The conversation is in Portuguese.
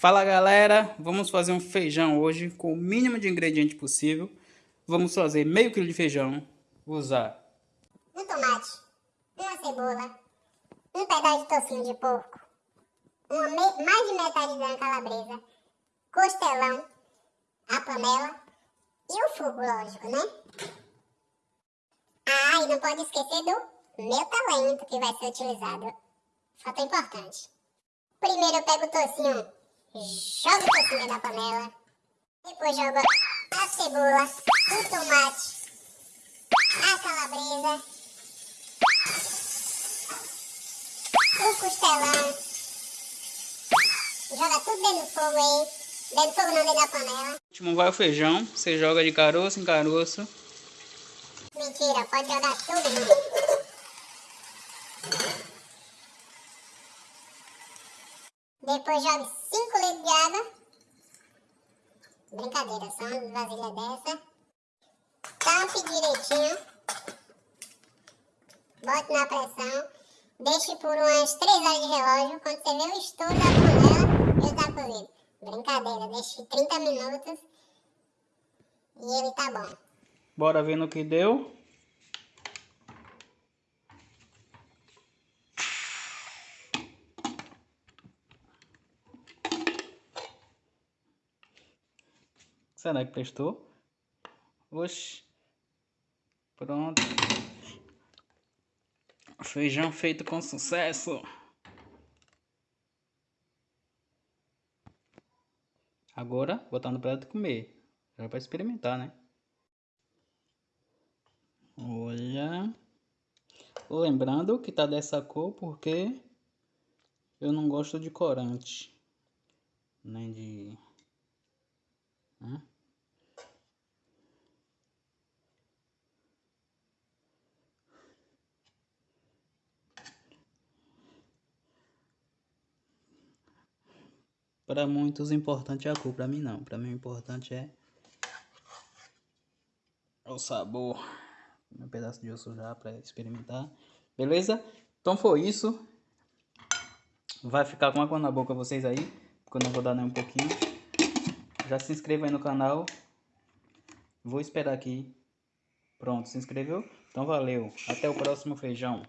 Fala galera, vamos fazer um feijão hoje com o mínimo de ingrediente possível. Vamos fazer meio quilo de feijão. Vou usar um tomate, uma cebola, um pedaço de tocinho de porco, uma mais de metade de uma calabresa, costelão, a panela e o fogo, lógico, né? Ah, e não pode esquecer do meu talento que vai ser utilizado. Fato importante. Primeiro eu pego o tocinho joga o tocinho na panela, depois joga a cebola, o tomate, a calabresa, o costelão, joga tudo dentro do fogo aí, dentro do fogo não, dentro da panela. Último vai o feijão, você joga de caroço em caroço. Mentira, pode jogar tudo. Depois jogue 5 litros de água. Brincadeira, só uma vasilha dessa. Tampe direitinho. Bote na pressão. Deixe por umas 3 horas de relógio. Quando você vê o estouro da panela, ele tá cozido. Brincadeira, deixe 30 minutos. E ele tá bom. Bora ver no que deu. Será que prestou? Oxi. Pronto. Feijão feito com sucesso. Agora, botar no prato e comer. Já para experimentar, né? Olha. Lembrando que tá dessa cor porque eu não gosto de corante. Nem de para muitos importante é a cor, para mim não. Para mim o importante é o sabor. Um pedaço de osso já para experimentar. Beleza? Então foi isso. Vai ficar com água na boca vocês aí, porque eu não vou dar nem um pouquinho. Já se inscreva aí no canal. Vou esperar aqui. Pronto, se inscreveu? Então valeu. Até o próximo feijão.